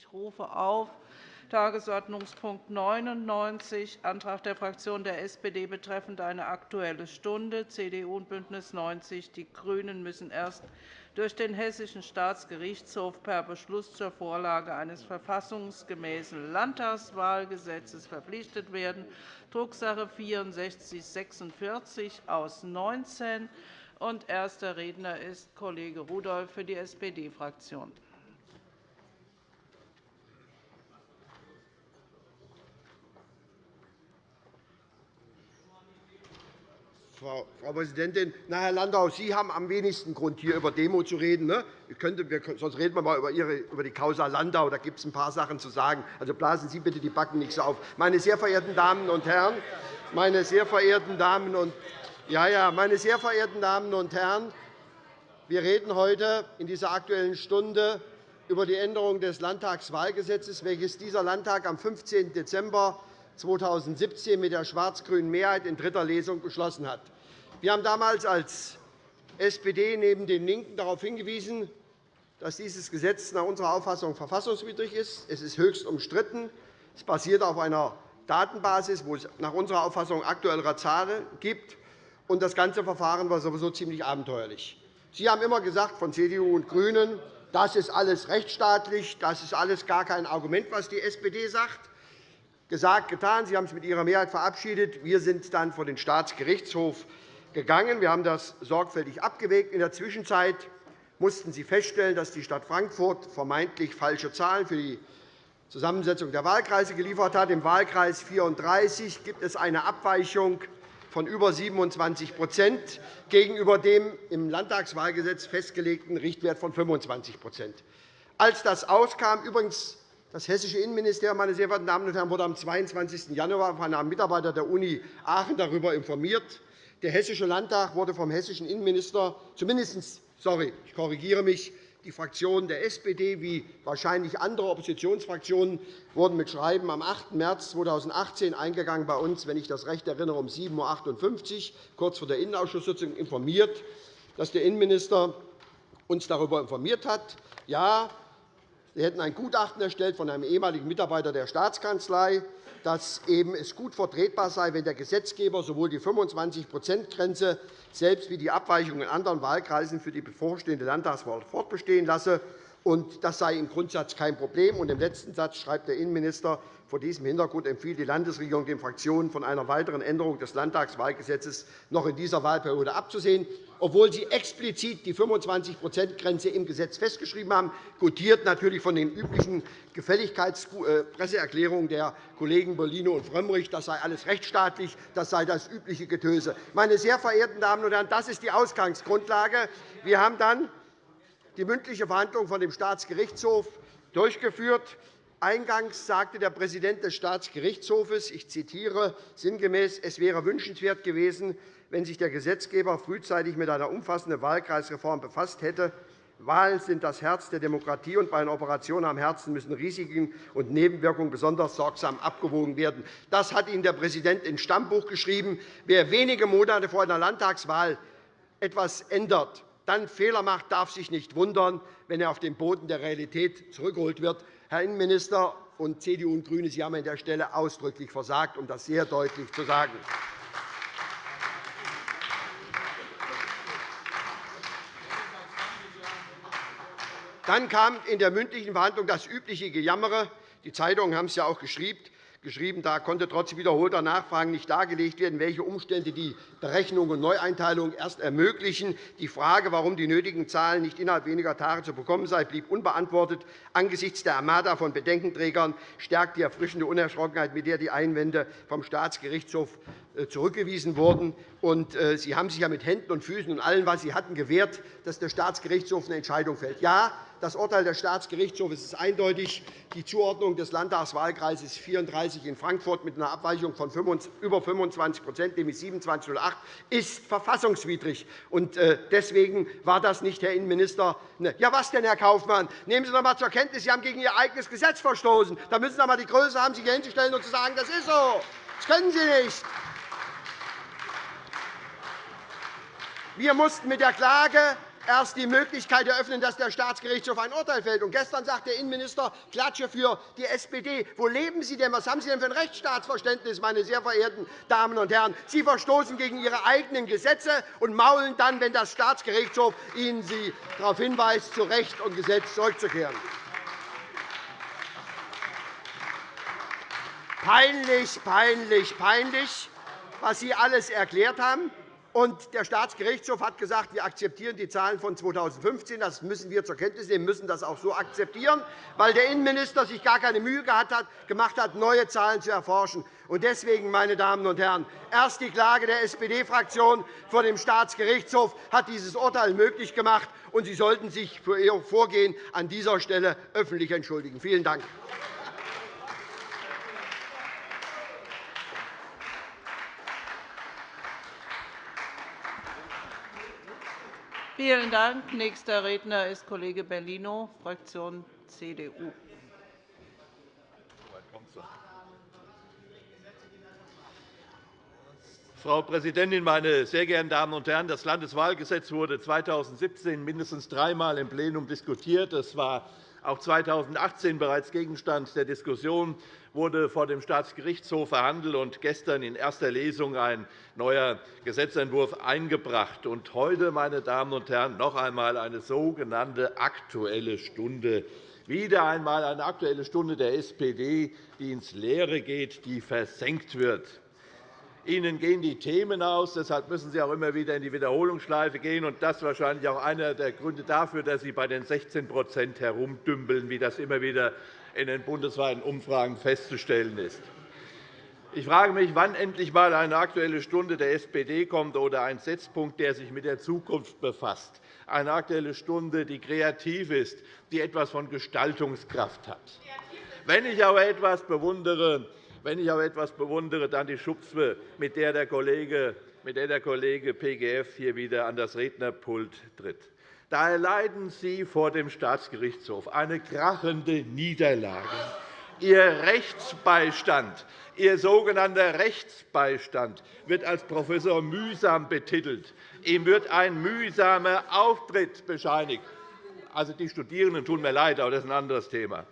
Ich rufe auf Tagesordnungspunkt 99, Antrag der Fraktion der SPD betreffend eine Aktuelle Stunde. CDU und BÜNDNIS 90 die GRÜNEN müssen erst durch den Hessischen Staatsgerichtshof per Beschluss zur Vorlage eines verfassungsgemäßen Landtagswahlgesetzes verpflichtet werden, Drucksache 19 /6446 aus 19. Erster Redner ist Kollege Rudolph für die SPD-Fraktion. Frau Präsidentin! Na, Herr Landau, Sie haben am wenigsten Grund, hier über Demo zu reden. Ne? sonst reden wir einmal über, über die Causa Landau. Da gibt es ein paar Sachen zu sagen. Also blasen Sie bitte die Backen nicht so auf. Meine sehr verehrten Damen und Herren, meine sehr verehrten Damen und ja, ja, meine sehr verehrten Damen und Herren, wir reden heute in dieser Aktuellen Stunde über die Änderung des Landtagswahlgesetzes, welches dieser Landtag am 15. Dezember 2017 mit der schwarz-grünen Mehrheit in dritter Lesung beschlossen hat. Wir haben damals als SPD neben den LINKEN darauf hingewiesen, dass dieses Gesetz nach unserer Auffassung verfassungswidrig ist. Es ist höchst umstritten. Es basiert auf einer Datenbasis, wo es nach unserer Auffassung aktuellere Zahlen gibt. Und das ganze Verfahren war sowieso ziemlich abenteuerlich. Sie haben immer gesagt, von CDU und GRÜNEN, das ist alles rechtsstaatlich, das ist alles gar kein Argument, was die SPD sagt gesagt, getan. Sie haben es mit Ihrer Mehrheit verabschiedet. Wir sind dann vor den Staatsgerichtshof gegangen. Wir haben das sorgfältig abgewägt. In der Zwischenzeit mussten Sie feststellen, dass die Stadt Frankfurt vermeintlich falsche Zahlen für die Zusammensetzung der Wahlkreise geliefert hat. Im Wahlkreis 34 gibt es eine Abweichung von über 27% gegenüber dem im Landtagswahlgesetz festgelegten Richtwert von 25% Als das auskam, übrigens das Hessische Innenministerium meine sehr verehrten Damen und Herren, wurde am 22. Januar von einem Mitarbeiter der Uni Aachen darüber informiert. Der Hessische Landtag wurde vom hessischen Innenminister zumindest sorry, ich korrigiere mich, die Fraktionen der SPD wie wahrscheinlich andere Oppositionsfraktionen wurden mit Schreiben am 8. März 2018 eingegangen bei uns, wenn ich das recht erinnere, um 7.58 Uhr, kurz vor der Innenausschusssitzung, informiert, dass der Innenminister uns darüber informiert hat. Ja, Sie hätten ein Gutachten erstellt von einem ehemaligen Mitarbeiter der Staatskanzlei, dass es gut vertretbar sei, wenn der Gesetzgeber sowohl die 25-%-Grenze selbst wie die Abweichungen in anderen Wahlkreisen für die bevorstehende Landtagswahl fortbestehen lasse. Das sei im Grundsatz kein Problem. Im letzten Satz schreibt der Innenminister, vor diesem Hintergrund empfiehlt die Landesregierung den Fraktionen, von einer weiteren Änderung des Landtagswahlgesetzes noch in dieser Wahlperiode abzusehen, obwohl sie explizit die 25-%-Grenze im Gesetz festgeschrieben haben, gutiert natürlich von den üblichen Gefälligkeitspresseerklärungen der Kollegen Bellino und Frömmrich. Das sei alles rechtsstaatlich, das sei das übliche Getöse. Meine sehr verehrten Damen und Herren, das ist die Ausgangsgrundlage. Wir haben dann die mündliche Verhandlung von dem Staatsgerichtshof durchgeführt. Eingangs sagte der Präsident des Staatsgerichtshofes, ich zitiere sinngemäß, es wäre wünschenswert gewesen, wenn sich der Gesetzgeber frühzeitig mit einer umfassenden Wahlkreisreform befasst hätte. Wahlen sind das Herz der Demokratie, und bei einer Operation am Herzen müssen Risiken und Nebenwirkungen besonders sorgsam abgewogen werden. Das hat Ihnen der Präsident ins Stammbuch geschrieben. Wer wenige Monate vor einer Landtagswahl etwas ändert, dann Fehler macht, darf sich nicht wundern, wenn er auf den Boden der Realität zurückgeholt wird. Herr Innenminister und CDU und GRÜNE, Sie haben an der Stelle ausdrücklich versagt, um das sehr deutlich zu sagen. Dann kam in der mündlichen Verhandlung das übliche Gejammere. Die Zeitungen haben es ja auch geschrieben geschrieben, da konnte trotz wiederholter Nachfragen nicht dargelegt werden, welche Umstände die Berechnung und Neueinteilung erst ermöglichen. Die Frage, warum die nötigen Zahlen nicht innerhalb weniger Tage zu bekommen seien, blieb unbeantwortet. Angesichts der Armada von Bedenkenträgern stärkt die erfrischende Unerschrockenheit, mit der die Einwände vom Staatsgerichtshof zurückgewiesen wurden. Äh, Sie haben sich ja mit Händen und Füßen und allem, was Sie hatten, gewehrt, dass der Staatsgerichtshof eine Entscheidung fällt. Ja, das Urteil des Staatsgerichtshofs ist eindeutig. Die Zuordnung des Landtagswahlkreises 34 in Frankfurt mit einer Abweichung von über 25% nämlich 27,08 ist verfassungswidrig. Äh, deswegen war das nicht, Herr Innenminister. Ja, was denn, Herr Kaufmann? Nehmen Sie doch einmal zur Kenntnis, Sie haben gegen Ihr eigenes Gesetz verstoßen. Da müssen Sie doch einmal die Größe haben, sich hier hinzustellen und zu sagen, das ist so. Das können Sie nicht. Wir mussten mit der Klage erst die Möglichkeit eröffnen, dass der Staatsgerichtshof ein Urteil fällt. Und gestern sagt der Innenminister, Klatsche für die SPD. Wo leben Sie denn? Was haben Sie denn für ein Rechtsstaatsverständnis, meine sehr verehrten Damen und Herren? Sie verstoßen gegen Ihre eigenen Gesetze und maulen dann, wenn der Staatsgerichtshof Ihnen Sie darauf hinweist, zu Recht und Gesetz zurückzukehren. Peinlich, peinlich, peinlich, was Sie alles erklärt haben. Und der Staatsgerichtshof hat gesagt, wir akzeptieren die Zahlen von 2015. Das müssen wir zur Kenntnis nehmen, müssen das auch so akzeptieren, weil der Innenminister sich gar keine Mühe gemacht hat, neue Zahlen zu erforschen. Deswegen, meine Damen und Herren, erst die Klage der SPD-Fraktion vor dem Staatsgerichtshof hat dieses Urteil möglich gemacht, und Sie sollten sich für Ihr Vorgehen an dieser Stelle öffentlich entschuldigen. Vielen Dank. Vielen Dank. Nächster Redner ist Kollege Bellino, Fraktion CDU. Frau Präsidentin, meine sehr geehrten Damen und Herren! Das Landeswahlgesetz wurde 2017 mindestens dreimal im Plenum diskutiert. Es war auch 2018 bereits Gegenstand der Diskussion wurde vor dem Staatsgerichtshof verhandelt und gestern in erster Lesung ein neuer Gesetzentwurf eingebracht. Und heute, meine Damen und Herren, noch einmal eine sogenannte Aktuelle Stunde. Wieder einmal eine Aktuelle Stunde der SPD, die ins Leere geht, die versenkt wird. Ihnen gehen die Themen aus. Deshalb müssen Sie auch immer wieder in die Wiederholungsschleife gehen. Und das ist wahrscheinlich auch einer der Gründe dafür, dass Sie bei den 16% herumdümpeln, wie das immer wieder in den bundesweiten Umfragen festzustellen ist. Ich frage mich, wann endlich einmal eine Aktuelle Stunde der SPD kommt oder ein Setzpunkt, der sich mit der Zukunft befasst. Eine Aktuelle Stunde, die kreativ ist, die etwas von Gestaltungskraft hat. Wenn ich aber etwas bewundere, wenn ich aber etwas bewundere, dann die Schubse, mit der der Kollege, mit der der Kollege PGF hier wieder an das Rednerpult tritt. Da erleiden Sie vor dem Staatsgerichtshof eine krachende Niederlage. Ihr Rechtsbeistand, Ihr sogenannter Rechtsbeistand wird als Professor mühsam betitelt. Ihm wird ein mühsamer Auftritt bescheinigt. Also, die Studierenden tun mir leid, aber das ist ein anderes Thema.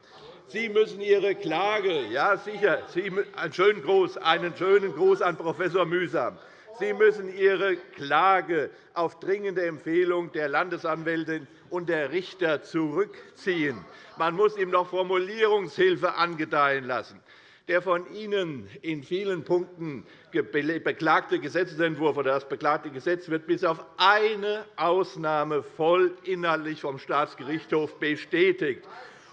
Sie müssen Ihre Klage, ja sicher, Sie, einen, schönen Gruß, einen schönen Gruß an Professor Mühsam. Sie müssen Ihre Klage auf dringende Empfehlung der Landesanwältin und der Richter zurückziehen. Man muss ihm noch Formulierungshilfe angedeihen lassen. Der von Ihnen in vielen Punkten beklagte Gesetzentwurf oder das beklagte Gesetz wird bis auf eine Ausnahme voll inhaltlich vom Staatsgerichtshof bestätigt.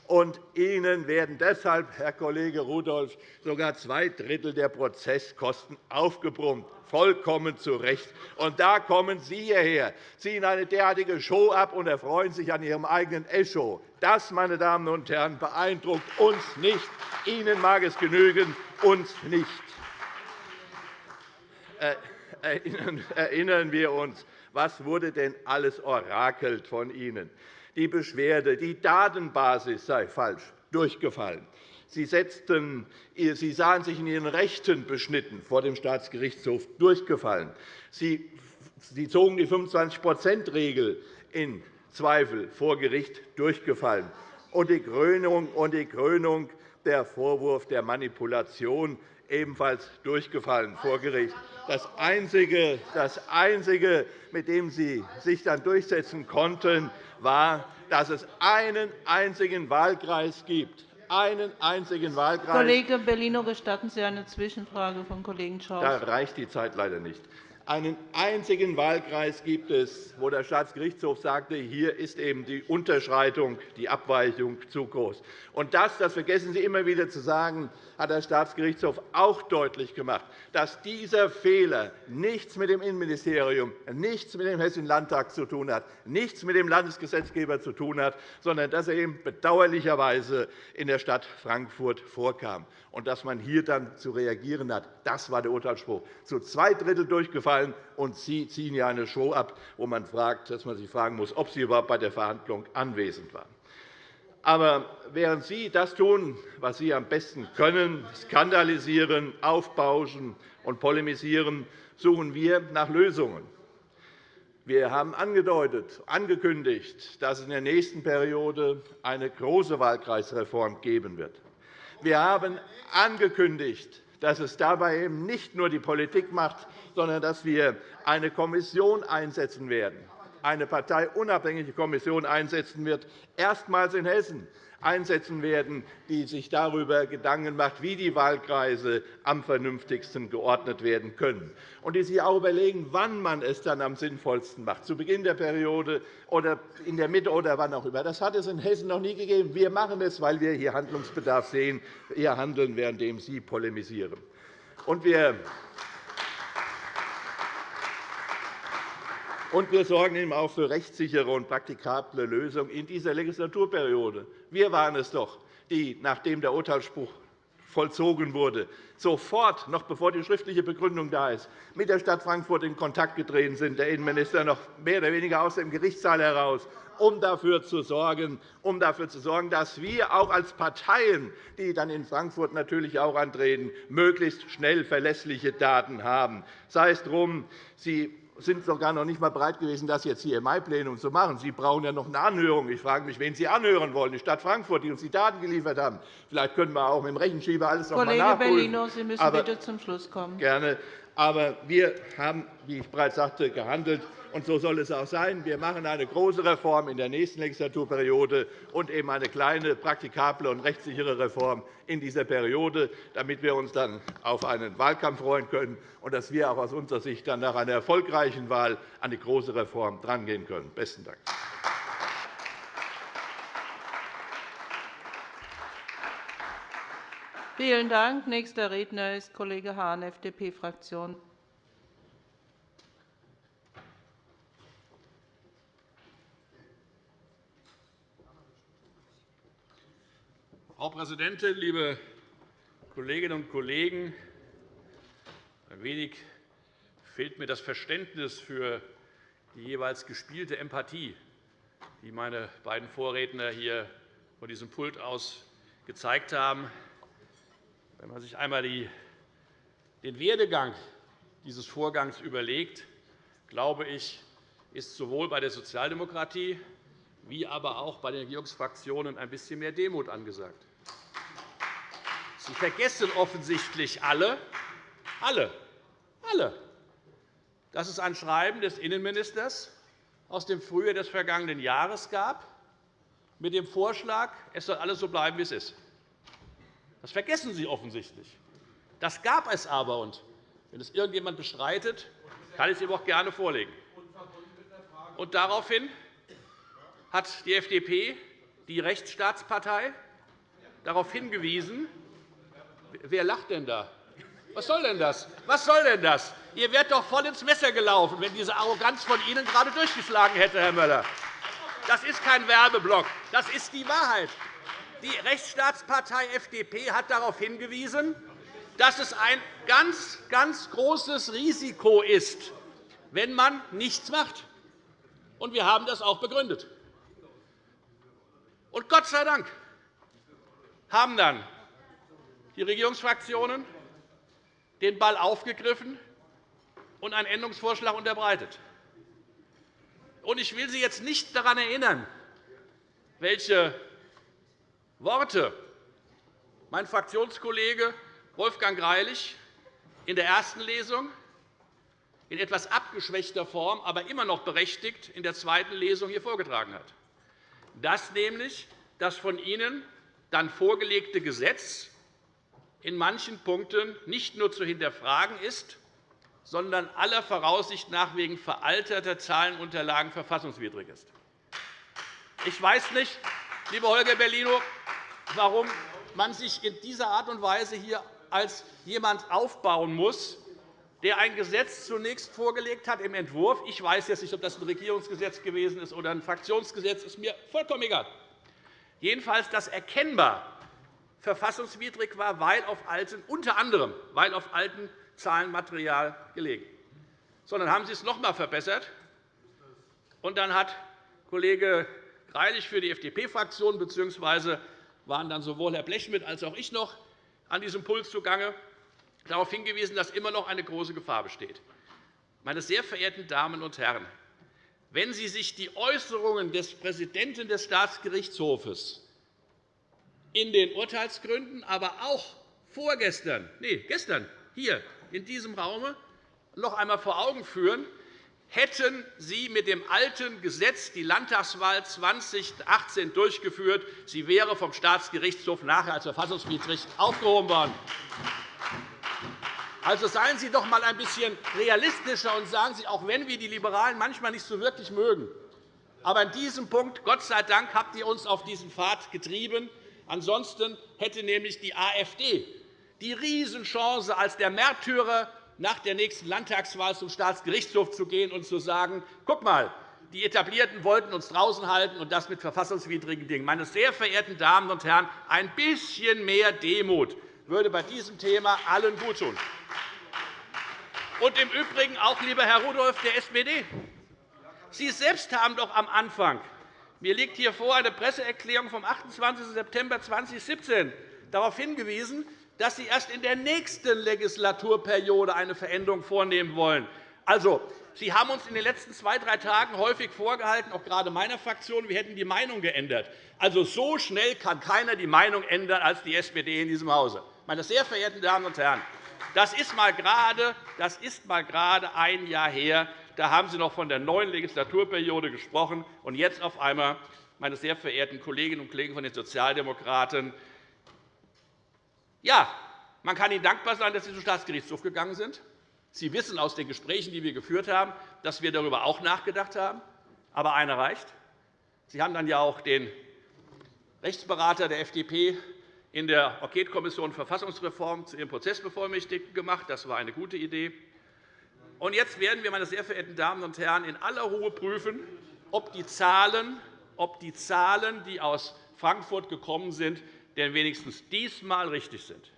Und Ihnen werden deshalb, Herr Kollege Rudolph, sogar zwei Drittel der Prozesskosten aufgebrummt vollkommen zu Recht. Und da kommen Sie hierher, ziehen eine derartige Show ab und erfreuen sich an Ihrem eigenen Echo. Das, meine Damen und Herren, beeindruckt uns nicht. Ihnen mag es genügen, uns nicht. Erinnern wir uns, was wurde denn alles orakelt von Ihnen? Die Beschwerde, die Datenbasis sei falsch durchgefallen. Sie, setzten, Sie sahen sich in Ihren Rechten beschnitten, vor dem Staatsgerichtshof durchgefallen. Sie, Sie zogen die 25-%-Regel in Zweifel vor Gericht durchgefallen. Und die Krönung, und die Krönung der Vorwurf der Manipulation ebenfalls durchgefallen vor Gericht. Das Einzige, das Einzige, mit dem Sie sich dann durchsetzen konnten, war, dass es einen einzigen Wahlkreis gibt, einen einzigen Wahlkreis. Kollege Bellino, gestatten Sie eine Zwischenfrage von Kollegen Schaus? Da reicht die Zeit leider nicht. Einen einzigen Wahlkreis gibt es, wo der Staatsgerichtshof sagte, hier ist eben die Unterschreitung, die Abweichung zu groß. Und das, das vergessen Sie immer wieder zu sagen, hat der Staatsgerichtshof auch deutlich gemacht, dass dieser Fehler nichts mit dem Innenministerium, nichts mit dem Hessischen Landtag zu tun hat, nichts mit dem Landesgesetzgeber zu tun hat, sondern dass er eben bedauerlicherweise in der Stadt Frankfurt vorkam. Und dass man hier dann zu reagieren hat, das war der Urteilsspruch. Zu zwei Drittel durchgefallen, und Sie ziehen ja eine Show ab, wo man fragt, dass man sich fragen muss, ob Sie überhaupt bei der Verhandlung anwesend waren. Aber während Sie das tun, was Sie am besten können, skandalisieren, aufbauschen und polemisieren, suchen wir nach Lösungen. Wir haben angedeutet, angekündigt, dass es in der nächsten Periode eine große Wahlkreisreform geben wird. Wir haben angekündigt, dass es dabei eben nicht nur die Politik macht, sondern dass wir eine Kommission einsetzen werden, eine parteiunabhängige Kommission einsetzen wird, erstmals in Hessen, einsetzen werden, die sich darüber Gedanken macht, wie die Wahlkreise am vernünftigsten geordnet werden können, und die sich auch überlegen, wann man es dann am sinnvollsten macht, zu Beginn der Periode oder in der Mitte oder wann auch immer. Das hat es in Hessen noch nie gegeben. Wir machen es, weil wir hier Handlungsbedarf sehen. Wir handeln, während Sie polemisieren. Und wir Und wir sorgen eben auch für rechtssichere und praktikable Lösungen in dieser Legislaturperiode. Wir waren es doch, die, nachdem der Urteilsspruch vollzogen wurde, sofort, noch bevor die schriftliche Begründung da ist, mit der Stadt Frankfurt in Kontakt getreten sind, der Innenminister noch mehr oder weniger aus dem Gerichtssaal heraus, um dafür zu sorgen, um dafür zu sorgen dass wir auch als Parteien, die dann in Frankfurt natürlich auch antreten, möglichst schnell verlässliche Daten haben. Sei es drum, Sie sind sogar noch nicht einmal bereit gewesen, das jetzt hier im Mai-Plenum zu machen. Sie brauchen ja noch eine Anhörung. Ich frage mich, wen Sie anhören wollen. Die Stadt Frankfurt, die uns die Daten geliefert haben. Vielleicht können wir auch mit dem Rechenschieber alles noch Kollege einmal nachprüfen. Bellino, Sie müssen Aber bitte zum Schluss kommen. Gerne. Aber wir haben, wie ich bereits sagte, gehandelt. Und so soll es auch sein. Wir machen eine große Reform in der nächsten Legislaturperiode und eben eine kleine, praktikable und rechtssichere Reform in dieser Periode, damit wir uns dann auf einen Wahlkampf freuen können und dass wir auch aus unserer Sicht dann nach einer erfolgreichen Wahl an die große Reform drangehen können. – Besten Dank. Vielen Dank. Nächster Redner ist Kollege Hahn, FDP-Fraktion. Frau Präsidentin, liebe Kolleginnen und Kollegen! Ein wenig fehlt mir das Verständnis für die jeweils gespielte Empathie, die meine beiden Vorredner hier von diesem Pult aus gezeigt haben. Wenn man sich einmal den Werdegang dieses Vorgangs überlegt, glaube ich, ist sowohl bei der Sozialdemokratie wie aber auch bei den Regierungsfraktionen ein bisschen mehr Demut angesagt. Sie vergessen offensichtlich alle, alle, alle, dass es ein Schreiben des Innenministers aus dem Frühjahr des vergangenen Jahres gab, mit dem Vorschlag, es soll alles so bleiben, wie es ist. Das vergessen Sie offensichtlich. Das gab es aber. Und wenn es irgendjemand bestreitet, kann ich es ihm auch gerne vorlegen. Und daraufhin hat die FDP, die Rechtsstaatspartei, darauf hingewiesen, wer lacht denn da? Was soll denn das? Was soll denn das? Ihr wärt doch voll ins Messer gelaufen, wenn diese Arroganz von Ihnen gerade durchgeschlagen hätte, Herr Möller. Das ist kein Werbeblock. Das ist die Wahrheit. Die Rechtsstaatspartei FDP hat darauf hingewiesen, dass es ein ganz, ganz großes Risiko ist, wenn man nichts macht. Und wir haben das auch begründet. Und Gott sei Dank haben dann die Regierungsfraktionen den Ball aufgegriffen und einen Änderungsvorschlag unterbreitet. Ich will Sie jetzt nicht daran erinnern, welche Worte mein Fraktionskollege Wolfgang Greilich in der ersten Lesung in etwas abgeschwächter Form, aber immer noch berechtigt in der zweiten Lesung hier vorgetragen hat dass nämlich das von Ihnen dann vorgelegte Gesetz in manchen Punkten nicht nur zu hinterfragen ist, sondern aller Voraussicht nach wegen veralteter Zahlenunterlagen verfassungswidrig ist. Ich weiß nicht, lieber Holger Bellino, warum man sich in dieser Art und Weise hier als jemand aufbauen muss, der ein Gesetz zunächst vorgelegt hat im Entwurf. Ich weiß jetzt nicht, ob das ein Regierungsgesetz gewesen ist oder ein Fraktionsgesetz. Das ist mir vollkommen egal. Jedenfalls, das erkennbar verfassungswidrig war, weil auf alten, unter anderem weil auf alten Zahlenmaterial gelegen. So, dann haben Sie es noch einmal verbessert. Und dann hat Kollege Greilich für die FDP-Fraktion bzw. waren dann sowohl Herr Blechschmidt als auch ich noch an diesem Puls zugange darauf hingewiesen, dass immer noch eine große Gefahr besteht. Meine sehr verehrten Damen und Herren, wenn Sie sich die Äußerungen des Präsidenten des Staatsgerichtshofes in den Urteilsgründen, aber auch vorgestern, nee, gestern hier in diesem Raum noch einmal vor Augen führen, hätten Sie mit dem alten Gesetz die Landtagswahl 2018 durchgeführt, sie wäre vom Staatsgerichtshof nachher als verfassungswidrig aufgehoben worden. Also seien Sie doch einmal ein bisschen realistischer und sagen Sie, auch wenn wir die Liberalen manchmal nicht so wirklich mögen, aber in diesem Punkt, Gott sei Dank, habt ihr uns auf diesen Pfad getrieben. Ansonsten hätte nämlich die AfD die Riesenchance, als der Märtyrer nach der nächsten Landtagswahl zum Staatsgerichtshof zu gehen und zu sagen, guck mal, die Etablierten wollten uns draußen halten, und das mit verfassungswidrigen Dingen. Meine sehr verehrten Damen und Herren, ein bisschen mehr Demut würde bei diesem Thema allen guttun. Und im Übrigen auch, lieber Herr Rudolph der SPD, Sie selbst haben doch am Anfang mir liegt hier vor eine Presseerklärung vom 28. September 2017 darauf hingewiesen, dass Sie erst in der nächsten Legislaturperiode eine Veränderung vornehmen wollen. Also, Sie haben uns in den letzten zwei, drei Tagen häufig vorgehalten, auch gerade meiner Fraktion, wir hätten die Meinung geändert. Also, so schnell kann keiner die Meinung ändern als die SPD in diesem Hause. Meine sehr verehrten Damen und Herren, das ist mal gerade, das ist mal gerade ein Jahr her. Da haben Sie noch von der neuen Legislaturperiode gesprochen. Und jetzt auf einmal, meine sehr verehrten Kolleginnen und Kollegen von den Sozialdemokraten, ja, man kann Ihnen dankbar sein, dass Sie zum Staatsgerichtshof gegangen sind. Sie wissen aus den Gesprächen, die wir geführt haben, dass wir darüber auch nachgedacht haben. Aber einer reicht. Sie haben dann ja auch den Rechtsberater der FDP in der Enquetekommission Verfassungsreform zu Ihrem Prozessbevollmächtigten gemacht. Das war eine gute Idee. Und jetzt werden wir, meine sehr verehrten Damen und Herren, in aller Ruhe prüfen, ob die Zahlen, ob die Zahlen, die aus Frankfurt gekommen sind, denn wenigstens diesmal richtig sind.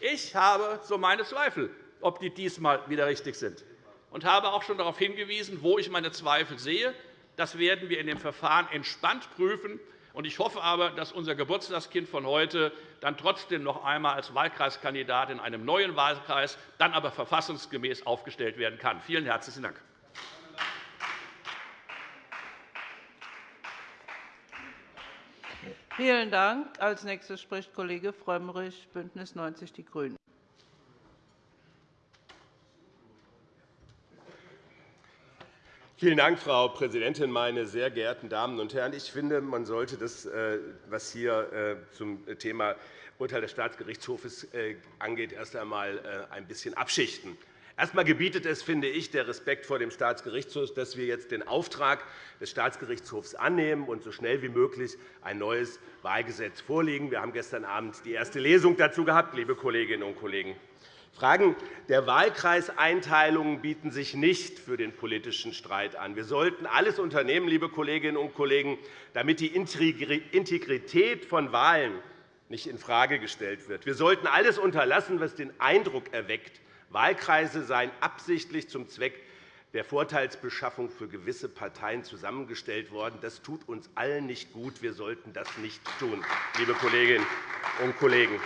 Ich habe so meine Zweifel, ob die diesmal wieder richtig sind, und habe auch schon darauf hingewiesen, wo ich meine Zweifel sehe. Das werden wir in dem Verfahren entspannt prüfen. Ich hoffe aber, dass unser Geburtstagskind von heute dann trotzdem noch einmal als Wahlkreiskandidat in einem neuen Wahlkreis, dann aber verfassungsgemäß aufgestellt werden kann. Vielen herzlichen Dank. Vielen Dank. Als nächster spricht Kollege Frömmrich, BÜNDNIS 90 die GRÜNEN. Vielen Dank, Frau Präsidentin, meine sehr geehrten Damen und Herren! Ich finde, man sollte das, äh, was hier äh, zum Thema Urteil des Staatsgerichtshofs äh, angeht, erst einmal ein bisschen abschichten. Erst einmal gebietet es, finde ich, der Respekt vor dem Staatsgerichtshof, dass wir jetzt den Auftrag des Staatsgerichtshofs annehmen und so schnell wie möglich ein neues Wahlgesetz vorlegen. Wir haben gestern Abend die erste Lesung dazu gehabt, liebe Kolleginnen und Kollegen. Fragen der Wahlkreiseinteilungen bieten sich nicht für den politischen Streit an. Wir sollten alles unternehmen, liebe Kolleginnen und Kollegen, damit die Integrität von Wahlen nicht infrage gestellt wird. Wir sollten alles unterlassen, was den Eindruck erweckt, Wahlkreise seien absichtlich zum Zweck der Vorteilsbeschaffung für gewisse Parteien zusammengestellt worden. Das tut uns allen nicht gut. Wir sollten das nicht tun, liebe Kolleginnen und Kollegen.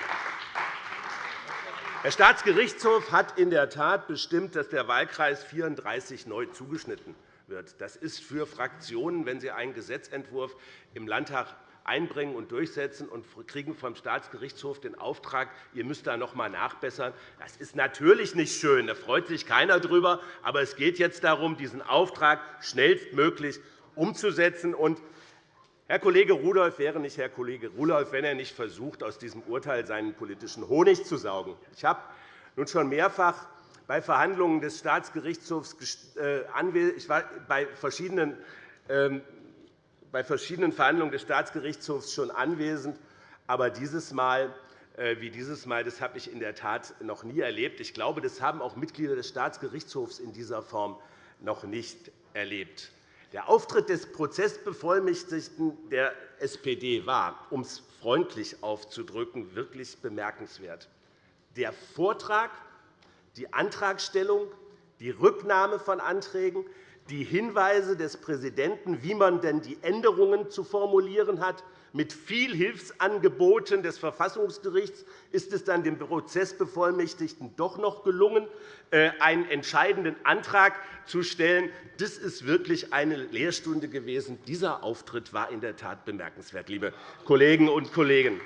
Der Staatsgerichtshof hat in der Tat bestimmt, dass der Wahlkreis 34 neu zugeschnitten wird. Das ist für Fraktionen, wenn sie einen Gesetzentwurf im Landtag einbringen und durchsetzen und kriegen vom Staatsgerichtshof den Auftrag, ihr müsst da noch einmal nachbessern. Das ist natürlich nicht schön, da freut sich keiner darüber. Aber es geht jetzt darum, diesen Auftrag schnellstmöglich umzusetzen. Herr Kollege Rudolph wäre nicht Herr Kollege Rudolph, wenn er nicht versucht, aus diesem Urteil seinen politischen Honig zu saugen. Ich habe nun schon mehrfach bei Verhandlungen des Staatsgerichtshofs äh, ich war bei verschiedenen ähm, bei verschiedenen Verhandlungen des Staatsgerichtshofs schon anwesend. Aber dieses Mal, äh, wie dieses Mal, das habe ich in der Tat noch nie erlebt. Ich glaube, das haben auch Mitglieder des Staatsgerichtshofs in dieser Form noch nicht erlebt. Der Auftritt des Prozessbevollmächtigten der SPD war, um es freundlich auszudrücken, wirklich bemerkenswert. Der Vortrag, die Antragstellung, die Rücknahme von Anträgen, die Hinweise des Präsidenten, wie man denn die Änderungen zu formulieren hat, Mit viel Hilfsangeboten des Verfassungsgerichts ist es dann dem Prozessbevollmächtigten doch noch gelungen, äh, einen entscheidenden Antrag zu stellen. Das ist wirklich eine Lehrstunde gewesen. Dieser Auftritt war in der Tat bemerkenswert, liebe Kolleginnen und Kollegen.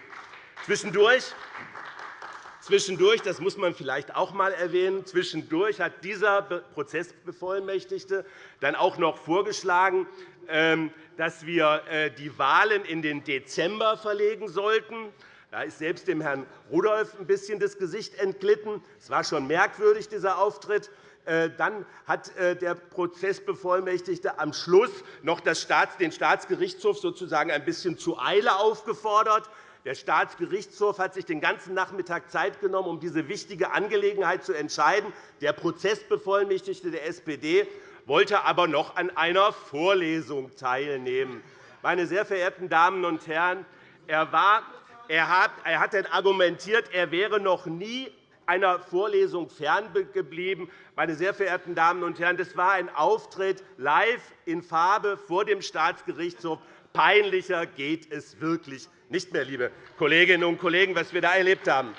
Zwischendurch Zwischendurch, das muss man vielleicht auch einmal erwähnen, zwischendurch hat dieser Prozessbevollmächtigte dann auch noch vorgeschlagen, dass wir äh, die Wahlen in den Dezember verlegen sollten. Da ist selbst dem Herrn Rudolph ein bisschen das Gesicht entglitten. Es war schon merkwürdig, dieser Auftritt. Äh, dann hat äh, der Prozessbevollmächtigte am Schluss noch den Staatsgerichtshof sozusagen ein bisschen zu Eile aufgefordert. Der Staatsgerichtshof hat sich den ganzen Nachmittag Zeit genommen, um diese wichtige Angelegenheit zu entscheiden. Der Prozessbevollmächtigte der SPD wollte aber noch an einer Vorlesung teilnehmen. Meine sehr verehrten Damen und Herren, er, war, er, hat, hat argumentiert, er wäre noch nie einer Vorlesung ferngeblieben. Meine sehr verehrten Damen und Herren, das war ein Auftritt live in Farbe vor dem Staatsgerichtshof. Peinlicher geht es wirklich nicht mehr, liebe Kolleginnen und Kollegen, was wir da erlebt haben.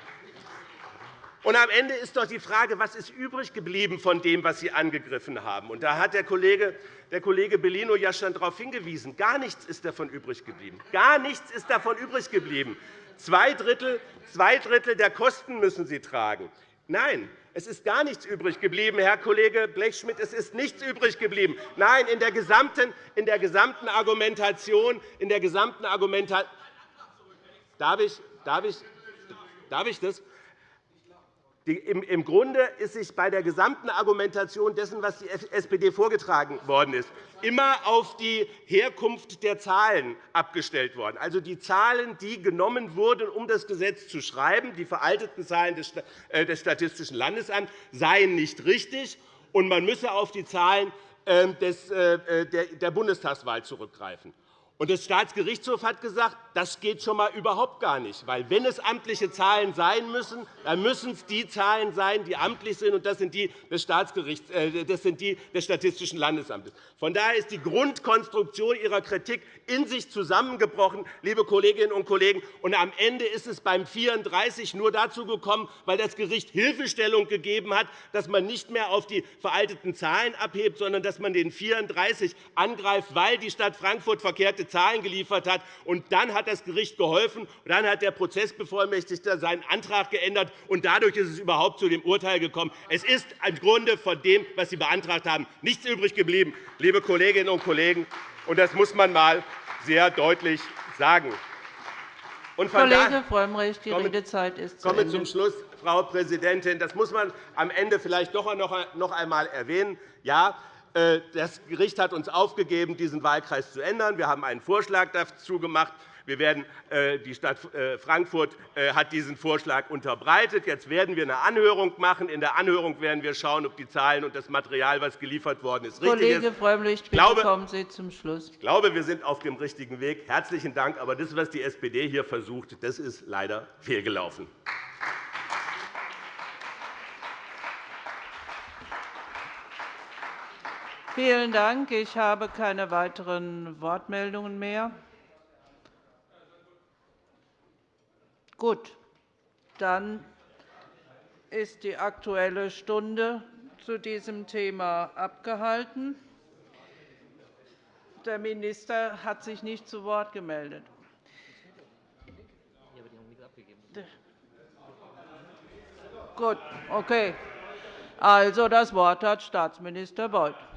Und am Ende ist doch die Frage, was ist übrig geblieben von dem, was Sie angegriffen haben. Und da hat der Kollege, der Kollege Bellino ja schon darauf hingewiesen. Gar nichts ist davon übrig geblieben. Gar nichts ist davon übrig geblieben. Zwei Drittel, zwei Drittel der Kosten müssen Sie tragen. Nein, es ist gar nichts übrig geblieben, Herr Kollege Blechschmidt. Es ist nichts übrig geblieben. Nein, in der gesamten, in der gesamten Argumentation, in der gesamten Argumentation Darf ich, darf ich, darf ich das? Im Grunde ist sich bei der gesamten Argumentation dessen, was die SPD vorgetragen worden ist, immer auf die Herkunft der Zahlen abgestellt worden. Also die Zahlen, die genommen wurden, um das Gesetz zu schreiben, die veralteten Zahlen des äh, Statistischen Landesamts, seien nicht richtig, und man müsse auf die Zahlen ähm, äh, der Bundestagswahl zurückgreifen. Und der Staatsgerichtshof hat gesagt, das geht schon einmal überhaupt gar nicht. Weil, wenn es amtliche Zahlen sein müssen, dann müssen es die Zahlen sein, die amtlich sind, und das sind die des, Staatsgerichts, äh, das sind die des Statistischen Landesamtes. Von daher ist die Grundkonstruktion Ihrer Kritik in sich zusammengebrochen, liebe Kolleginnen und Kollegen. Und am Ende ist es beim 34 nur dazu gekommen, weil das Gericht Hilfestellung gegeben hat, dass man nicht mehr auf die veralteten Zahlen abhebt, sondern dass man den 34 angreift, weil die Stadt Frankfurt verkehrte Zahlen geliefert hat. Und dann hat das Gericht geholfen. Und dann hat der Prozessbevollmächtigte seinen Antrag geändert. Und dadurch ist es überhaupt zu dem Urteil gekommen. Es ist im Grunde von dem, was Sie beantragt haben, nichts übrig geblieben, liebe Kolleginnen und Kollegen. Und das muss man einmal sehr deutlich sagen. Und Kollege Frömmrich, die Redezeit ist zu komme zum Schluss, Frau Präsidentin. Das muss man am Ende vielleicht doch noch einmal erwähnen. Ja, das Gericht hat uns aufgegeben, diesen Wahlkreis zu ändern. Wir haben einen Vorschlag dazu gemacht. Wir werden, äh, die Stadt äh, Frankfurt hat diesen Vorschlag unterbreitet. Jetzt werden wir eine Anhörung machen. In der Anhörung werden wir schauen, ob die Zahlen und das Material, das geliefert worden ist, richtig Kollege ist. Frömmrich, bitte kommen Sie zum Schluss. Ich glaube, wir sind auf dem richtigen Weg. Herzlichen Dank. Aber das, was die SPD hier versucht, das ist leider fehlgelaufen. Vielen Dank. Ich habe keine weiteren Wortmeldungen mehr. Gut, dann ist die Aktuelle Stunde zu diesem Thema abgehalten. Der Minister hat sich nicht zu Wort gemeldet. Gut, okay. Also, das Wort hat Staatsminister Beuth.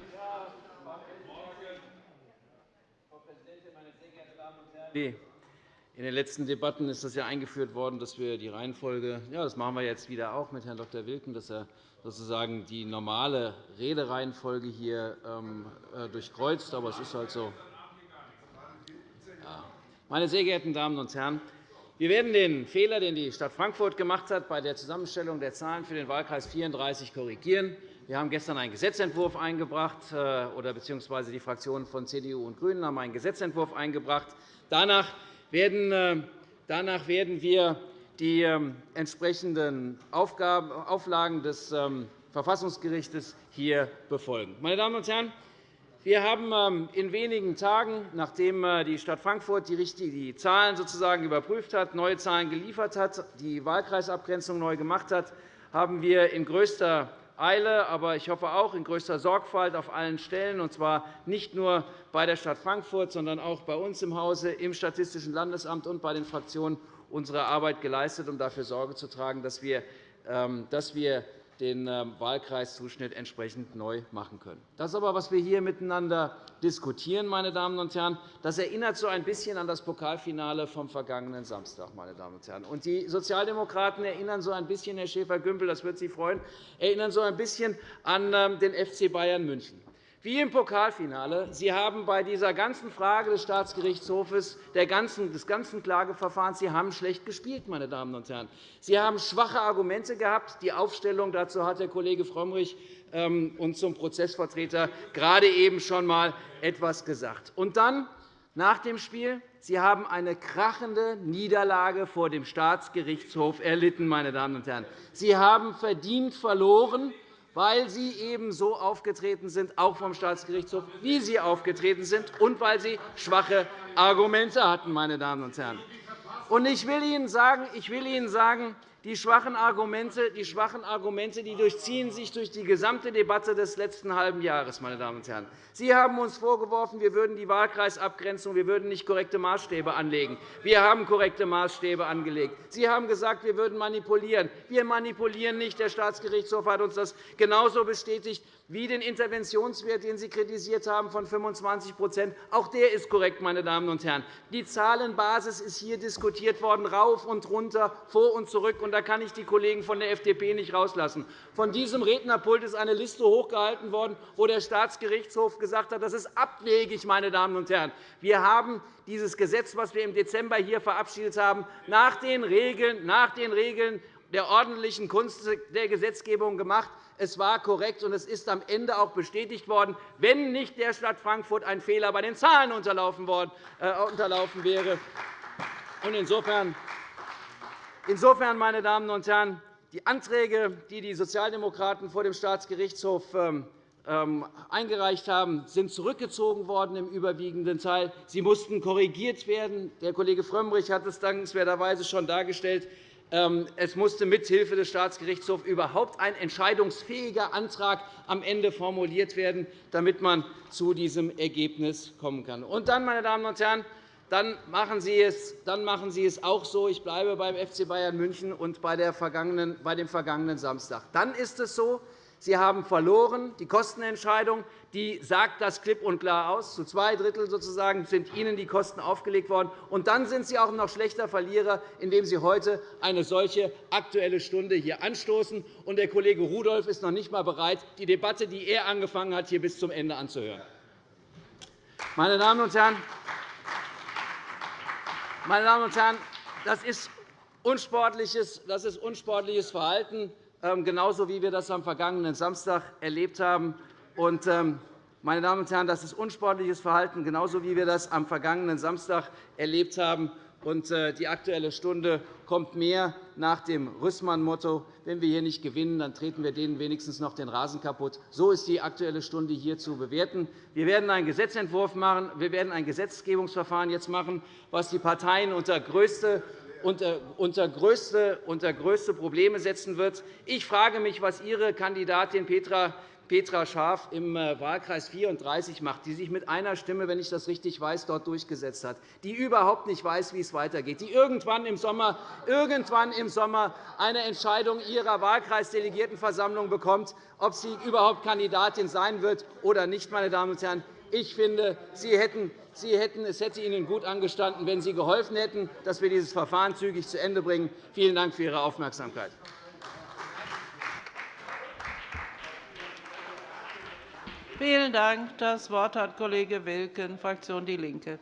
In den letzten Debatten ist das ja eingeführt worden, dass wir die Reihenfolge, ja, das machen wir jetzt wieder auch mit Herrn Dr. Wilken, dass er sozusagen die normale Redereihenfolge hier ähm, äh, durchkreuzt. Aber es ist halt so. Meine sehr geehrten Damen und Herren, wir werden den Fehler, den die Stadt Frankfurt gemacht hat, bei der Zusammenstellung der Zahlen für den Wahlkreis 34 korrigieren. Wir haben gestern einen Gesetzentwurf eingebracht, äh, oder beziehungsweise die Fraktionen von CDU und GRÜNEN haben einen Gesetzentwurf eingebracht, Danach werden, äh, danach werden wir die ähm, entsprechenden Auflagen des ähm, Verfassungsgerichts hier befolgen. Meine Damen und Herren, Wir haben ähm, in wenigen Tagen, nachdem äh, die Stadt Frankfurt die Zahlen sozusagen überprüft hat, neue Zahlen geliefert hat, die Wahlkreisabgrenzung neu gemacht hat, haben wir in größter Eile, aber ich hoffe auch in größter Sorgfalt auf allen Stellen, und zwar nicht nur bei der Stadt Frankfurt, sondern auch bei uns im Hause, im Statistischen Landesamt und bei den Fraktionen unsere Arbeit geleistet, um dafür Sorge zu tragen, dass wir ähm, den ähm, Wahlkreiszuschnitt entsprechend neu machen können. Das aber, was wir hier miteinander diskutieren, meine Damen und Herren, das erinnert so ein bisschen an das Pokalfinale vom vergangenen Samstag. Meine Damen und Herren. Und die Sozialdemokraten erinnern so ein bisschen, Herr Schäfer-Gümbel, das wird Sie freuen, erinnern so ein bisschen an ähm, den FC Bayern München. Wie im Pokalfinale. Sie haben bei dieser ganzen Frage des Staatsgerichtshofes, des ganzen Klageverfahrens Sie haben schlecht gespielt, meine Damen und Herren. Sie haben schwache Argumente gehabt. Die Aufstellung dazu hat der Kollege Frömmrich ähm, und zum Prozessvertreter gerade eben schon einmal etwas gesagt. Und dann, nach dem Spiel, Sie haben eine krachende Niederlage vor dem Staatsgerichtshof erlitten. Meine Damen und Herren. Sie haben verdient verloren weil Sie eben so aufgetreten sind, auch vom Staatsgerichtshof, wie Sie aufgetreten sind, und weil Sie schwache Argumente hatten. Meine Damen und Herren. Ich will Ihnen sagen, ich will Ihnen sagen die schwachen Argumente, die schwachen Argumente die durchziehen sich durch die gesamte Debatte des letzten halben Jahres. Meine Damen und Herren. Sie haben uns vorgeworfen, wir würden die Wahlkreisabgrenzung wir würden nicht korrekte Maßstäbe anlegen. Wir haben korrekte Maßstäbe angelegt. Sie haben gesagt, wir würden manipulieren. Wir manipulieren nicht. Der Staatsgerichtshof hat uns das genauso bestätigt wie den Interventionswert, den Sie kritisiert haben, von 25% Auch der ist korrekt, meine Damen und Herren. Die Zahlenbasis ist hier diskutiert worden, rauf und runter, vor und zurück. Und da kann ich die Kollegen von der FDP nicht rauslassen. Von diesem Rednerpult ist eine Liste hochgehalten worden, wo der Staatsgerichtshof gesagt hat, das ist abwegig, meine Damen und Herren. Wir haben dieses Gesetz, das wir im Dezember hier verabschiedet haben, nach den Regeln, nach den Regeln der ordentlichen Kunst der Gesetzgebung gemacht. Es war korrekt, und es ist am Ende auch bestätigt worden, wenn nicht der Stadt Frankfurt ein Fehler bei den Zahlen unterlaufen äh, wäre. Insofern, insofern, meine Damen und Herren, die Anträge, die die Sozialdemokraten vor dem Staatsgerichtshof ähm, ähm, eingereicht haben, sind zurückgezogen worden im überwiegenden Teil. Sie mussten korrigiert werden. Der Kollege Frömmrich hat es dankenswerterweise schon dargestellt. Ähm, es musste mithilfe des Staatsgerichtshofs überhaupt ein entscheidungsfähiger Antrag am Ende formuliert werden, damit man zu diesem Ergebnis kommen kann. Und dann, meine Damen und Herren, dann machen Sie es, dann machen Sie es auch so. Ich bleibe beim FC Bayern München und bei, dem vergangenen Samstag. Dann ist es so, Sie haben verloren. Die Kostenentscheidung die sagt das klipp und klar aus. Zu zwei Drittel sozusagen sind Ihnen die Kosten aufgelegt worden. Und dann sind Sie auch noch schlechter Verlierer, indem Sie heute eine solche Aktuelle Stunde hier anstoßen. Und der Kollege Rudolph ist noch nicht einmal bereit, die Debatte, die er angefangen hat, hier bis zum Ende anzuhören. Meine Damen und Herren, meine Damen und Herren, das ist unsportliches, das ist unsportliches Verhalten. Ähm, genauso wie wir das am vergangenen Samstag erlebt haben. Ähm, meine Damen und Herren, das ist unsportliches Verhalten, genauso wie wir das am vergangenen Samstag erlebt haben. Äh, die Aktuelle Stunde kommt mehr nach dem Rüssmann-Motto, wenn wir hier nicht gewinnen, dann treten wir denen wenigstens noch den Rasen kaputt. So ist die Aktuelle Stunde hier zu bewerten. Wir werden einen Gesetzentwurf machen. Wir werden ein Gesetzgebungsverfahren jetzt machen, was die Parteien unter größte unter, größte Probleme setzen wird. Ich frage mich, was Ihre Kandidatin Petra Petra Schaaf im äh, Wahlkreis 34 macht, die sich mit einer Stimme, wenn ich das richtig weiß, dort durchgesetzt hat, die überhaupt nicht weiß, wie es weitergeht, die irgendwann im Sommer, irgendwann im Sommer eine Entscheidung ihrer Wahlkreisdelegiertenversammlung bekommt, ob sie überhaupt Kandidatin sein wird oder nicht. Meine Damen und Herren. Ich finde, Sie hätten, Sie hätten, es hätte Ihnen gut angestanden, wenn Sie geholfen hätten, dass wir dieses Verfahren zügig zu Ende bringen. Vielen Dank für Ihre Aufmerksamkeit. Vielen Dank. Das Wort hat Kollege Wilken, Fraktion DIE LINKE.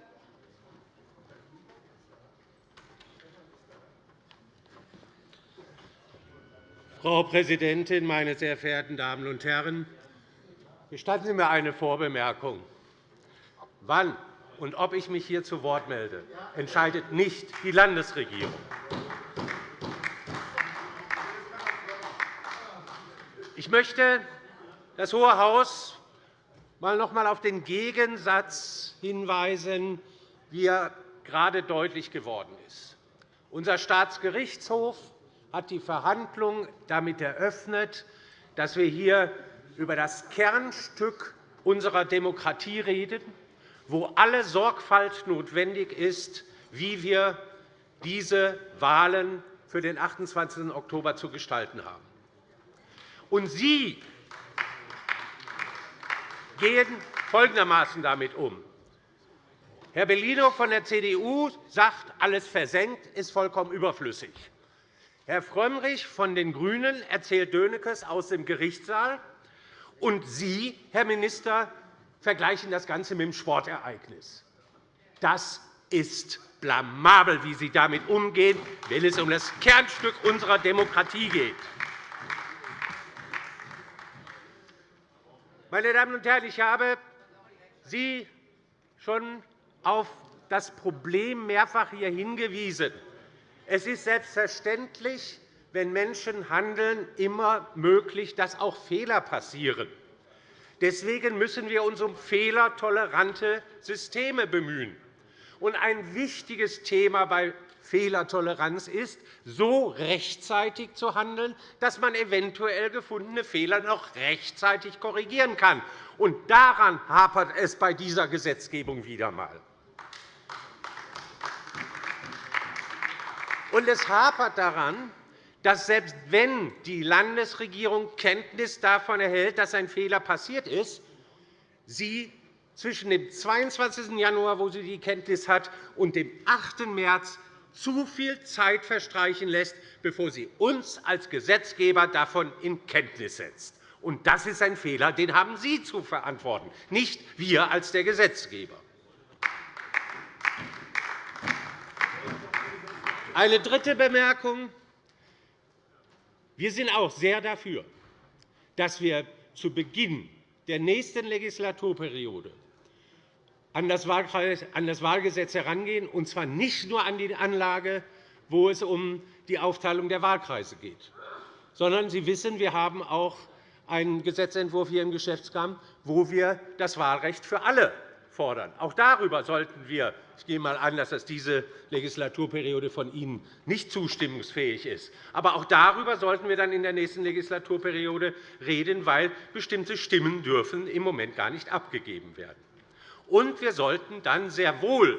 Frau Präsidentin, meine sehr verehrten Damen und Herren! Gestatten Sie mir eine Vorbemerkung. Wann und ob ich mich hier zu Wort melde, entscheidet nicht die Landesregierung. Ich möchte das Hohe Haus mal noch einmal auf den Gegensatz hinweisen, wie er gerade deutlich geworden ist. Unser Staatsgerichtshof hat die Verhandlungen damit eröffnet, dass wir hier über das Kernstück unserer Demokratie reden, wo alle Sorgfalt notwendig ist, wie wir diese Wahlen für den 28. Oktober zu gestalten haben. Und Sie gehen folgendermaßen damit um. Herr Bellino von der CDU sagt, alles versenkt ist vollkommen überflüssig. Herr Frömmrich von den GRÜNEN erzählt Dönekes aus dem Gerichtssaal, und Sie, Herr Minister, vergleichen das Ganze mit dem Sportereignis. Das ist blamabel, wie Sie damit umgehen, wenn es um das Kernstück unserer Demokratie geht. Meine Damen und Herren, ich habe Sie schon auf das Problem mehrfach hier hingewiesen. Es ist selbstverständlich, wenn Menschen handeln, immer möglich, dass auch Fehler passieren. Deswegen müssen wir uns um fehlertolerante Systeme bemühen. ein wichtiges Thema bei Fehlertoleranz ist, so rechtzeitig zu handeln, dass man eventuell gefundene Fehler noch rechtzeitig korrigieren kann. Und daran hapert es bei dieser Gesetzgebung wieder einmal. Und es hapert daran, dass selbst wenn die Landesregierung Kenntnis davon erhält, dass ein Fehler passiert ist, sie zwischen dem 22. Januar, wo sie die Kenntnis hat, und dem 8. März zu viel Zeit verstreichen lässt, bevor sie uns als Gesetzgeber davon in Kenntnis setzt. Und das ist ein Fehler, den haben Sie zu verantworten, nicht wir als der Gesetzgeber. Eine dritte Bemerkung. Wir sind auch sehr dafür, dass wir zu Beginn der nächsten Legislaturperiode an das Wahlgesetz herangehen, und zwar nicht nur an die Anlage, wo es um die Aufteilung der Wahlkreise geht, sondern Sie wissen, wir haben auch einen Gesetzentwurf hier im Geschäftsgang, wo wir das Wahlrecht für alle fordern. Auch darüber sollten wir – ich gehe einmal an, dass das diese Legislaturperiode von Ihnen nicht zustimmungsfähig ist – aber auch darüber sollten wir dann in der nächsten Legislaturperiode reden, weil bestimmte Stimmen dürfen im Moment gar nicht abgegeben werden. Und wir sollten dann sehr wohl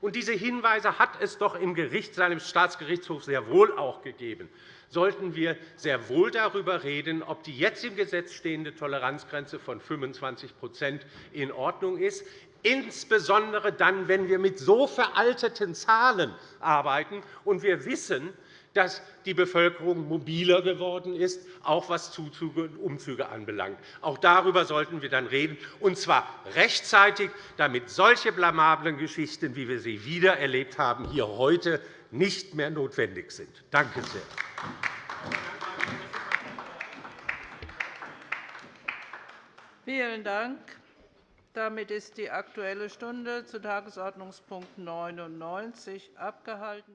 und diese Hinweise hat es doch im Gerichtssaal im Staatsgerichtshof sehr wohl auch gegeben sollten wir sehr wohl darüber reden, ob die jetzt im Gesetz stehende Toleranzgrenze von 25% in Ordnung ist insbesondere dann, wenn wir mit so veralteten Zahlen arbeiten. Und wir wissen, dass die Bevölkerung mobiler geworden ist, auch was Zuzüge und Umzüge anbelangt. Auch darüber sollten wir dann reden, und zwar rechtzeitig, damit solche blamablen Geschichten, wie wir sie wieder erlebt haben, hier heute nicht mehr notwendig sind. Danke sehr. Vielen Dank. Damit ist die Aktuelle Stunde zu Tagesordnungspunkt 99 abgehalten.